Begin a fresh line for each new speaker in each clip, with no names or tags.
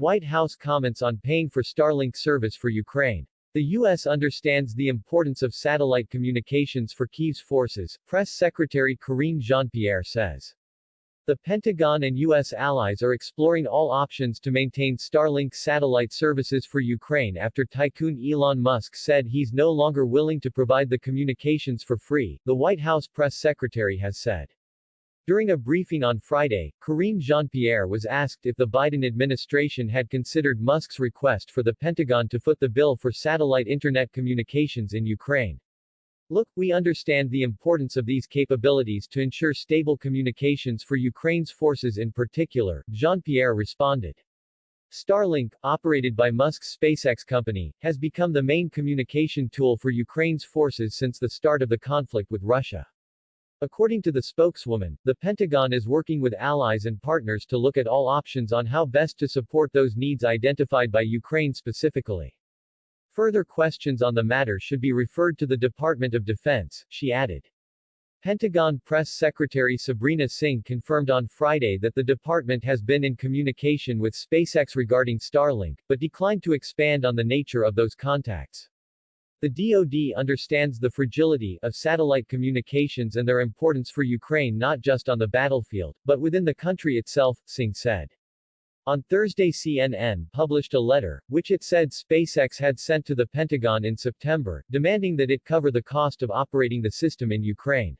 White House comments on paying for Starlink service for Ukraine. The U.S. understands the importance of satellite communications for Kyiv's forces, Press Secretary Karine Jean-Pierre says. The Pentagon and U.S. allies are exploring all options to maintain Starlink satellite services for Ukraine after tycoon Elon Musk said he's no longer willing to provide the communications for free, the White House press secretary has said. During a briefing on Friday, Karine Jean-Pierre was asked if the Biden administration had considered Musk's request for the Pentagon to foot the bill for satellite internet communications in Ukraine. Look, we understand the importance of these capabilities to ensure stable communications for Ukraine's forces in particular, Jean-Pierre responded. Starlink, operated by Musk's SpaceX company, has become the main communication tool for Ukraine's forces since the start of the conflict with Russia. According to the spokeswoman, the Pentagon is working with allies and partners to look at all options on how best to support those needs identified by Ukraine specifically. Further questions on the matter should be referred to the Department of Defense, she added. Pentagon Press Secretary Sabrina Singh confirmed on Friday that the department has been in communication with SpaceX regarding Starlink, but declined to expand on the nature of those contacts. The DoD understands the fragility of satellite communications and their importance for Ukraine not just on the battlefield, but within the country itself, Singh said. On Thursday CNN published a letter, which it said SpaceX had sent to the Pentagon in September, demanding that it cover the cost of operating the system in Ukraine.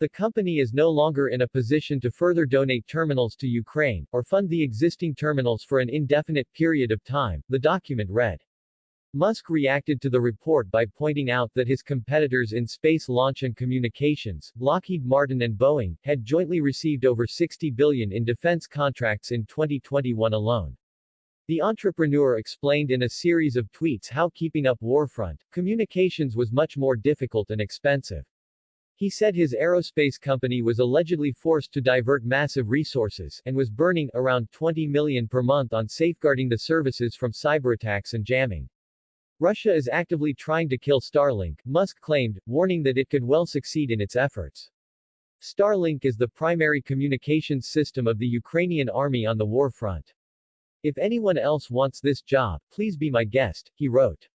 The company is no longer in a position to further donate terminals to Ukraine, or fund the existing terminals for an indefinite period of time, the document read. Musk reacted to the report by pointing out that his competitors in space launch and communications, Lockheed Martin and Boeing, had jointly received over 60 billion in defense contracts in 2021 alone. The entrepreneur explained in a series of tweets how keeping up warfront communications was much more difficult and expensive. He said his aerospace company was allegedly forced to divert massive resources and was burning around 20 million per month on safeguarding the services from cyberattacks and jamming. Russia is actively trying to kill Starlink, Musk claimed, warning that it could well succeed in its efforts. Starlink is the primary communications system of the Ukrainian army on the war front. If anyone else wants this job, please be my guest, he wrote.